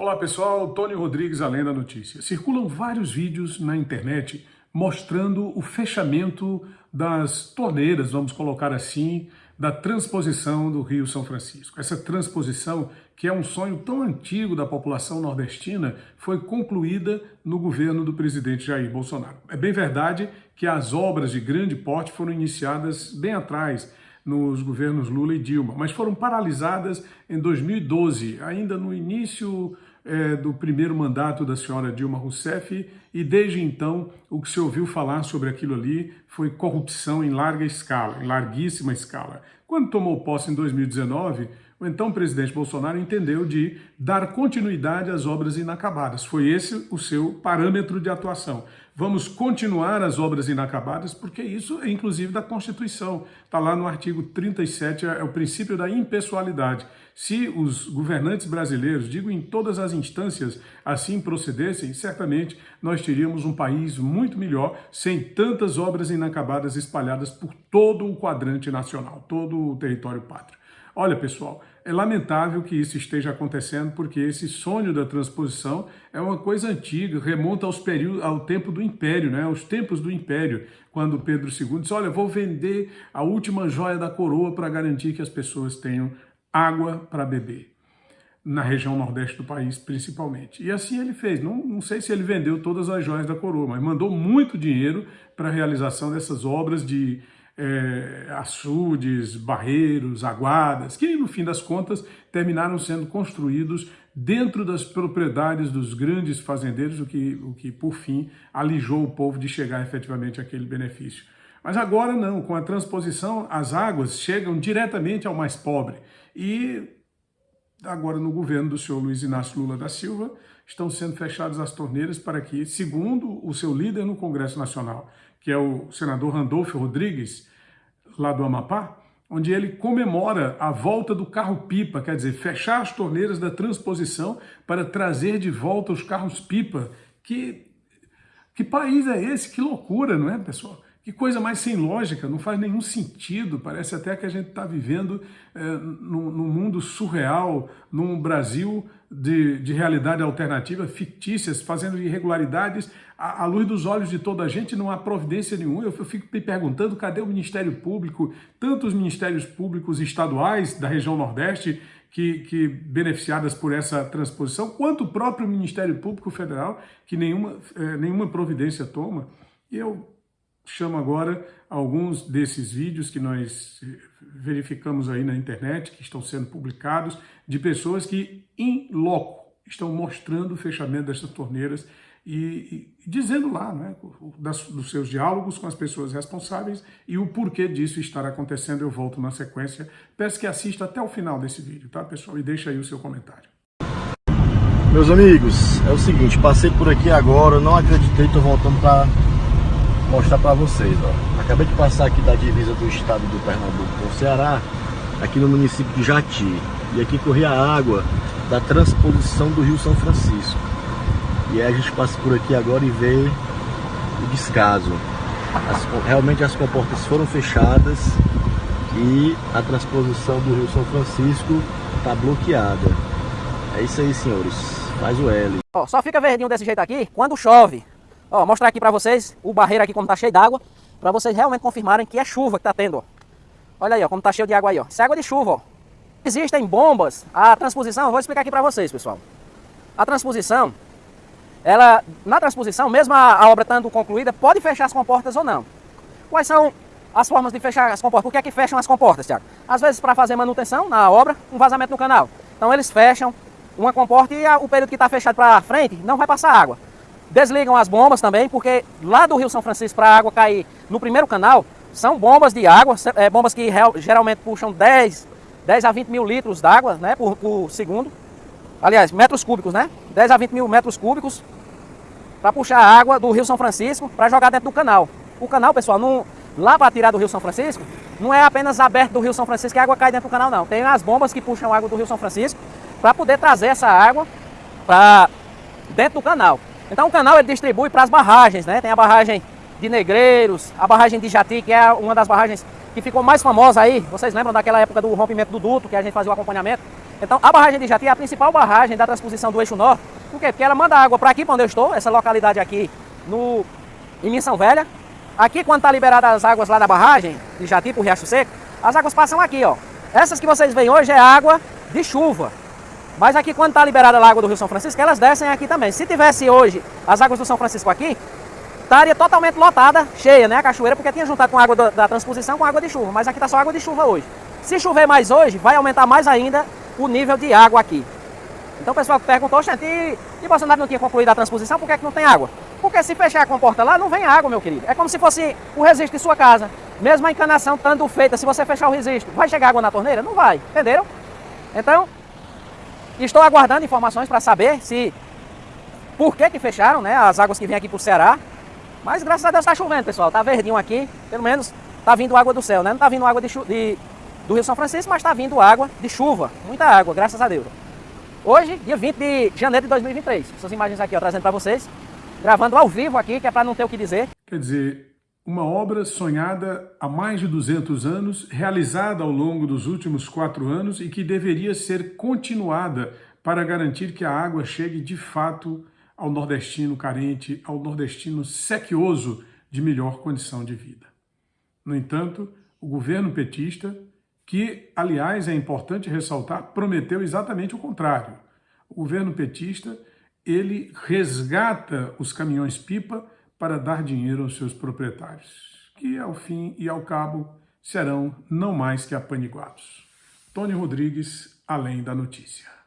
Olá pessoal, Tony Rodrigues, Além da Notícia. Circulam vários vídeos na internet mostrando o fechamento das torneiras, vamos colocar assim, da transposição do Rio São Francisco. Essa transposição, que é um sonho tão antigo da população nordestina, foi concluída no governo do presidente Jair Bolsonaro. É bem verdade que as obras de grande porte foram iniciadas bem atrás, nos governos Lula e Dilma, mas foram paralisadas em 2012, ainda no início é, do primeiro mandato da senhora Dilma Rousseff, e desde então o que se ouviu falar sobre aquilo ali foi corrupção em larga escala, em larguíssima escala. Quando tomou posse em 2019, o então presidente Bolsonaro entendeu de dar continuidade às obras inacabadas. Foi esse o seu parâmetro de atuação. Vamos continuar as obras inacabadas, porque isso é inclusive da Constituição. Está lá no artigo 37, é o princípio da impessoalidade. Se os governantes brasileiros, digo em todas as instâncias, assim procedessem, certamente nós teríamos um país muito melhor, sem tantas obras inacabadas espalhadas por todo o quadrante nacional, todo o território pátrio. Olha, pessoal, é lamentável que isso esteja acontecendo porque esse sonho da transposição é uma coisa antiga, remonta aos períodos, ao tempo do Império, né? aos tempos do Império, quando Pedro II disse, olha, vou vender a última joia da coroa para garantir que as pessoas tenham água para beber, na região nordeste do país principalmente. E assim ele fez, não, não sei se ele vendeu todas as joias da coroa, mas mandou muito dinheiro para a realização dessas obras de é, açudes, barreiros, aguadas, que no fim das contas terminaram sendo construídos dentro das propriedades dos grandes fazendeiros, o que, o que por fim alijou o povo de chegar efetivamente àquele benefício. Mas agora não, com a transposição, as águas chegam diretamente ao mais pobre. E agora no governo do senhor Luiz Inácio Lula da Silva, estão sendo fechadas as torneiras para que, segundo o seu líder no Congresso Nacional, que é o senador Randolfo Rodrigues, lá do Amapá, onde ele comemora a volta do carro-pipa, quer dizer, fechar as torneiras da transposição para trazer de volta os carros-pipa. Que, que país é esse? Que loucura, não é, pessoal? Que coisa mais sem lógica, não faz nenhum sentido, parece até que a gente está vivendo é, num, num, mundo surreal, num Brasil de, de realidade alternativa, fictícias, fazendo irregularidades à, à, luz dos olhos de toda a gente, não há providência nenhuma. Eu, fico me perguntando, cadê o Ministério Público, tantos ministérios públicos estaduais da região Nordeste, que, que, beneficiadas por essa transposição, quanto o próprio Ministério Público Federal, que nenhuma, é, nenhuma providência toma. E eu chamo agora alguns desses vídeos que nós verificamos aí na internet, que estão sendo publicados, de pessoas que, em loco, estão mostrando o fechamento dessas torneiras e, e dizendo lá, né, das, dos seus diálogos com as pessoas responsáveis e o porquê disso estar acontecendo. Eu volto na sequência. Peço que assista até o final desse vídeo, tá, pessoal? E deixa aí o seu comentário. Meus amigos, é o seguinte, passei por aqui agora, não acreditei, tô voltando para mostrar para vocês, ó. Acabei de passar aqui da divisa do estado do Pernambuco com o Ceará, aqui no município de Jati. E aqui corria a água da transposição do Rio São Francisco. E aí a gente passa por aqui agora e vê o descaso. As, realmente as comportas foram fechadas e a transposição do Rio São Francisco está bloqueada. É isso aí, senhores. Faz o L. Ó, só fica verdinho desse jeito aqui quando chove. Ó, mostrar aqui pra vocês o barreiro aqui como tá cheio d'água, pra vocês realmente confirmarem que é chuva que tá tendo, ó. Olha aí, ó, como tá cheio de água aí, ó. Isso é água de chuva, ó. Existem bombas, a transposição, eu vou explicar aqui pra vocês, pessoal. A transposição, ela, na transposição, mesmo a, a obra estando concluída, pode fechar as comportas ou não. Quais são as formas de fechar as comportas? Por que é que fecham as comportas, Tiago? Às vezes para fazer manutenção na obra, um vazamento no canal. Então eles fecham uma comporta e a, o período que está fechado para frente não vai passar água. Desligam as bombas também, porque lá do Rio São Francisco para a água cair no primeiro canal, são bombas de água, é, bombas que real, geralmente puxam 10, 10 a 20 mil litros d'água né, por, por, segundo. Aliás, metros cúbicos, né? 10 a 20 mil metros cúbicos para puxar a água do Rio São Francisco para jogar dentro do canal. O canal, pessoal, não, lá para tirar do Rio São Francisco, não é apenas aberto do Rio São Francisco que a água cai dentro do canal, não. Tem as bombas que puxam a água do Rio São Francisco para poder trazer essa água para dentro do canal. Então o canal ele distribui para as barragens, né? Tem a barragem de Negreiros, a barragem de Jati, que é uma das barragens que ficou mais famosa aí. Vocês lembram daquela época do rompimento do duto, que a gente fazia o acompanhamento? Então, a barragem de Jati é a principal barragem da transposição do eixo norte. Por quê? Porque ela manda água para aqui, para onde eu estou, essa localidade aqui, no, em Missão Velha. Aqui, quando está liberada as águas lá da barragem de Jati para o Riacho Seco, as águas passam aqui, ó. Essas que vocês veem hoje é água de chuva. Mas aqui, quando está liberada a água do Rio São Francisco, elas descem aqui também. Se tivesse hoje as águas do São Francisco aqui, estaria totalmente lotada, cheia, né, a cachoeira, porque tinha juntado com a água da, da transposição com água de chuva. Mas aqui está só água de chuva hoje. Se chover mais hoje, vai aumentar mais ainda o nível de água aqui. Então o pessoal perguntou, gente, e, e Bolsonaro não tinha concluído a transposição, por que, é que não tem água? Porque se fechar com a porta lá, não vem água, meu querido. É como se fosse o registro de sua casa. Mesmo a encanação estando feita, se você fechar o registro, vai chegar água na torneira? Não vai, entenderam? Então, estou aguardando informações para saber se... Por que que fecharam, né, as águas que vêm aqui para o Ceará. Mas graças a Deus está chovendo, pessoal. Está verdinho aqui, pelo menos está vindo água do céu, né? Não está vindo água de, de, do Rio São Francisco, mas está vindo água de chuva. Muita água, graças a Deus. Hoje, dia 20 de janeiro de 2023. Essas imagens aqui, ó, trazendo para vocês. Gravando ao vivo aqui, que é para não ter o que dizer. Quer dizer, uma obra sonhada há mais de 200 anos, realizada ao longo dos últimos quatro anos e que deveria ser continuada para garantir que a água chegue de fato ao nordestino carente, ao nordestino sequioso de melhor condição de vida. No entanto, o governo petista, que, aliás, é importante ressaltar, prometeu exatamente o contrário. O governo petista, ele resgata os caminhões-pipa para dar dinheiro aos seus proprietários, que ao fim e ao cabo serão não mais que apaniguados. Tony Rodrigues, Além da Notícia.